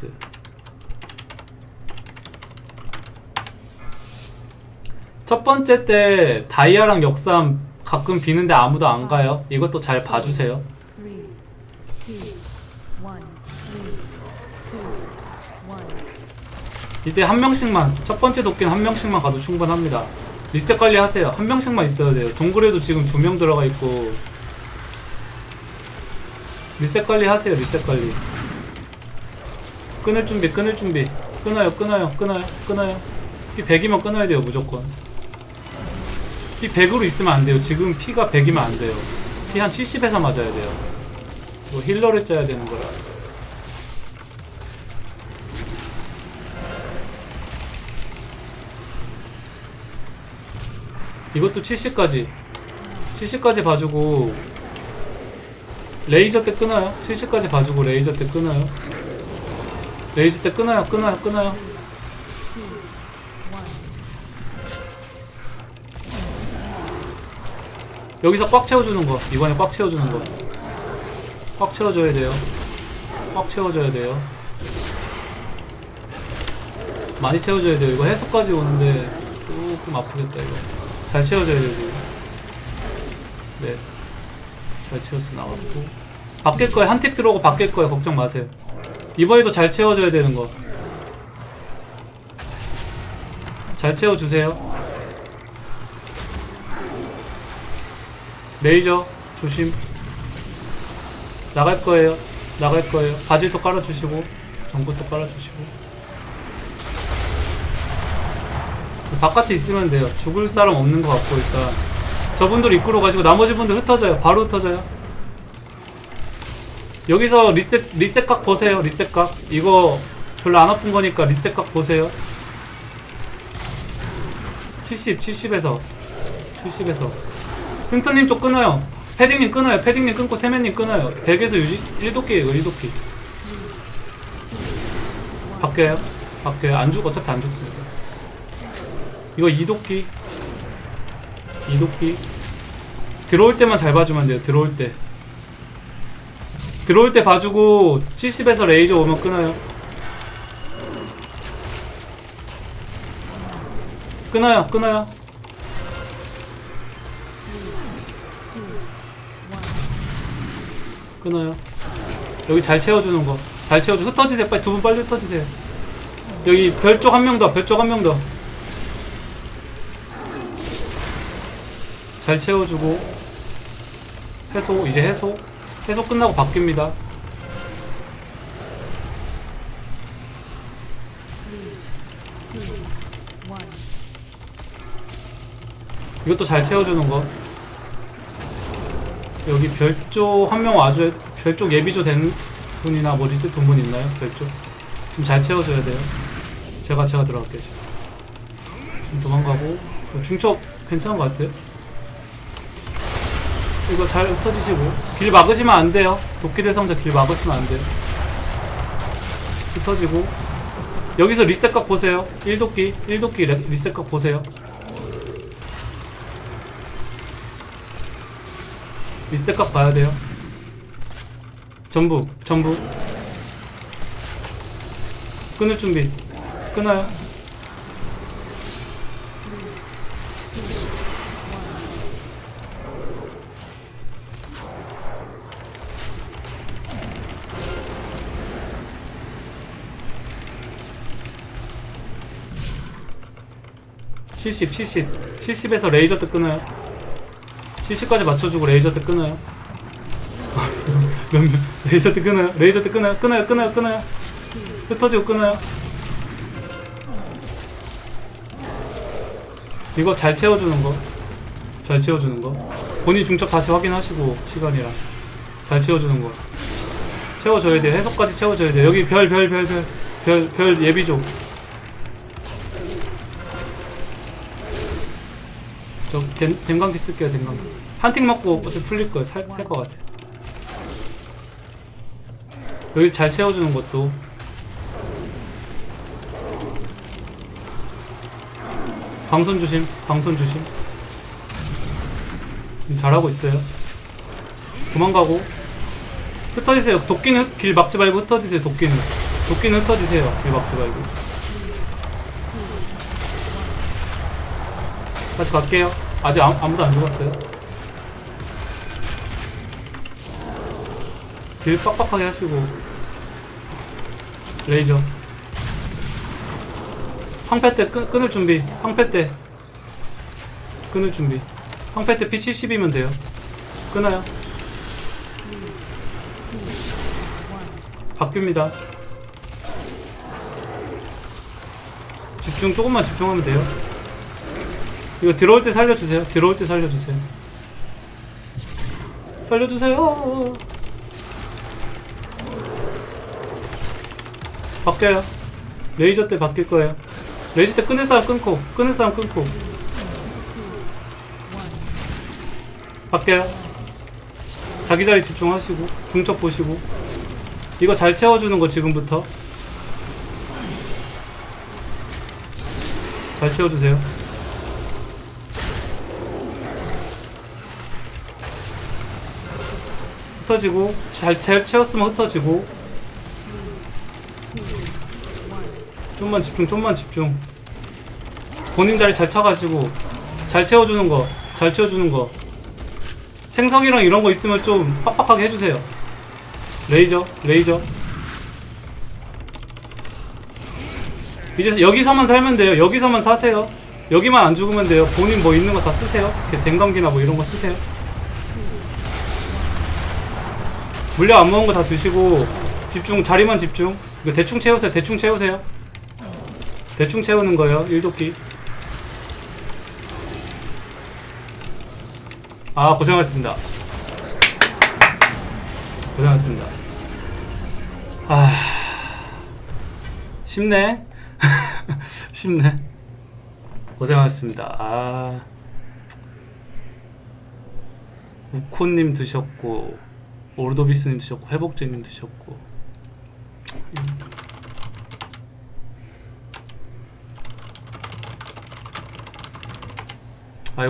nice 첫 번째 때 다이아랑 역삼 가끔 비는데 아무도 안 가요? 이것도 잘 봐주세요. 이때 한 명씩만 첫 번째 도끼는 한 명씩만 가도 충분합니다. 리셋 관리 하세요. 한 명씩만 있어야 돼요. 동굴에도 지금 두 명 들어가 있고. 리셋 관리 하세요. 리셋 관리 끊을 준비 끊을 준비. 끊어요 끊어요 끊어요 끊어요. 피 100이면 끊어야 돼요 무조건. 피 100으로 있으면 안 돼요. 지금 피가 100이면 안 돼요. 피 한 70에서 맞아야 돼요. 이거 힐러를 짜야 되는 거라. 이것도 70까지. 70까지 봐주고 레이저 때 끊어요. 70까지 봐주고 레이저 때 끊어요 레이저 때 끊어요 끊어요 끊어요. 여기서 꽉 채워주는 거 이번에 꽉 채워주는 거꽉 채워줘야 돼요. 꽉 채워줘야 돼요. 많이 채워줘야 돼요. 이거 해석까지 오는데 조금 아프겠다 이거. 잘 채워줘야 돼요 네잘 채웠어 나왔고. 바뀔 거예요. 한 틱 들어오고 바뀔 거예요. 걱정 마세요 이번에도 잘 채워줘야 되는 거 잘 채워주세요. 레이저 조심. 나갈 거예요. 나갈 거예요. 바질도 깔아주시고 전구도 깔아주시고. 바깥에 있으면 돼요. 죽을 사람 없는 것 같고 일단. 저분들 입구로 가시고 나머지 분들 흩어져요. 바로 흩어져요 여기서 리셋 리셋 각 보세요 리셋 각 이거 별로 안 아픈 거니까 리셋 각 보세요 70 70에서 70에서 튼튼님 쪽 끊어요. 패딩님 끊어요. 패딩님 끊고 세면님 끊어요. 100에서 유지 1도끼예요. 1도끼. 바뀌어요. 바뀌어요. 안 죽, 어차피 안 죽습니다. 이거 2도끼. 2도끼. 들어올 때만 잘 봐주면 돼요. 들어올 때. 들어올 때 봐주고 70에서 레이저 오면 끊어요. 끊어요. 끊어요. 끊어요. 여기 잘 채워주는 거. 잘 채워주. 흩어지세요. 빨리 두 분 빨리 흩어지세요. 여기 별 쪽 한 명 더. 별 쪽 한 명 더. 잘 채워주고. 해소. 이제 해소. 해소 끝나고 바뀝니다. 이것도 잘 채워주는 거. 여기 별쪽 한명 와줘야 별쪽 예비조 된 분이나 뭐 리셋 돈분 있나요? 별쪽 지금 잘 채워줘야 돼요. 제가 제가 들어갈게요. 지금, 도망가고 어, 중첩 괜찮은 것 같아요. 이거 잘 흩어지시고 길 막으시면 안 돼요. 도끼 대성자 길 막으시면 안 돼요. 흩어지고 여기서 리셋각 보세요. 1도끼 1도끼 레- 리셋각 보세요. 리셋각 봐야 돼요. 전부, 전부. 끊을 준비. 끊어요. 칠십, 칠십, 칠십에서 레이저 때 끊어요. 70까지 맞춰주고 레이저 때 끊어요. 레이저 때 끊어요. 레이저 때 끊어요. 끊어요. 끊어요. 끊어요. 흩어지고 끊어요. 이거 잘 채워주는 거. 잘 채워주는 거. 본인 중첩 다시 확인하시고 시간이랑 잘 채워주는 거. 채워줘야 돼요. 해석까지 채워줘야 돼요. 여기 별, 별, 별, 별, 별, 별 예비조. 저 댐, 댐감기 쓸게요. 댐감기. 한틱 맞고 어차피 풀릴 거예요. 살, 살것 같아. 여기서 잘 채워주는 것도 방선 조심, 방선 조심. 음, 잘하고 있어요. 도망가고 흩어지세요. 도끼는 길 막지 말고 흩어지세요. 도끼는 도끼는 흩어지세요. 길 막지 말고. 다시 갈게요. 아직 아무, 아무도 안 죽었어요. 딜 빡빡하게 하시고. 레이저. 황패 때 끊, 끊을 준비. 황패 때. 끊을 준비. 황패 때 P70이면 돼요. 끊어요. 바뀝니다. 집중 조금만 집중하면 돼요. 이거 들어올 때 살려주세요. 들어올 때 살려주세요. 살려주세요. 바뀌어요. 레이저 때 바뀔 거예요. 레이저 때 끊을 사람 끊고, 끊을 사람 끊고. 바뀌어요. 자기 자리 집중하시고, 중첩 보시고. 이거 잘 채워주는 거 지금부터. 잘 채워주세요. 흩어지고 잘, 잘 채웠으면 흩어지고. 좀만 집중 좀만 집중. 본인 자리 잘 차가시고 잘 채워주는 거 잘 채워주는 거. 생성이랑 이런 거 있으면 좀 빡빡하게 해주세요. 레이저 레이저. 이제 여기서만 살면 돼요. 여기서만 사세요. 여기만 안 죽으면 돼요. 본인 뭐 있는 거 다 쓰세요. 댕감기나 뭐 이런 거 쓰세요 물량 안 먹은 거 다 드시고 집중 자리만 집중. 이거 대충 채우세요. 대충 채우세요. 대충 채우는 거예요. 일도끼. 아 고생하셨습니다. 고생하셨습니다. 아 쉽네. 쉽네. 고생하셨습니다. 아. 우코님 드셨고 오르도비스님 드셨고 회복제님 드셨고